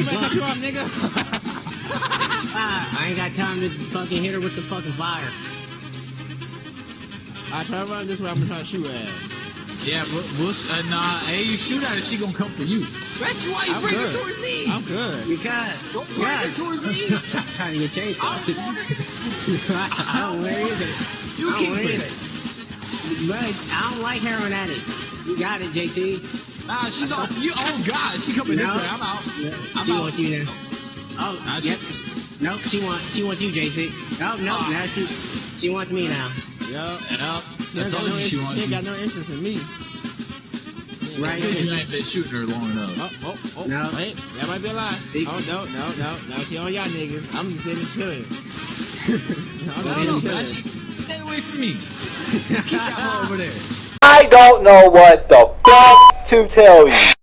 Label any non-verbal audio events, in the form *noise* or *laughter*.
you better knock her off, nigga. Ah, I ain't got time to fucking hit her with the fucking fire. I try to run this way. I'm gonna try to shoot her ass. Yeah, we'll, we'll uh, nah. Hey, you shoot at her, she gonna come for you. That's why you I'm bring her towards me. I'm good. Because Don't bring yeah, her towards me. *laughs* I'm trying to get chased. I don't want her. *laughs* I don't wear either. You I don't keep wear it. either. But I don't like heroin addict. You got it, JT. Nah, she's off you. Oh God, she coming No. this way. I'm out. I'm she out. wants you now. Oh, Nah, she- yep. Nope, she wants she wants you, JC. Oh no, Ah. now she she wants me now. Yo. Yeah, She I ain't got told no she interest- wants She you. got no interest in me. Right. Because you ain't been shooting her long enough. Oh, oh, oh. No. Wait, that might be a lie. Big- Oh, no, no, no, no. She on y'all niggas. I'm just sitting chilling. I'm *laughs* No, no, stay away from me. *laughs* Keep that hoe over there. I don't know what the fuck to tell you.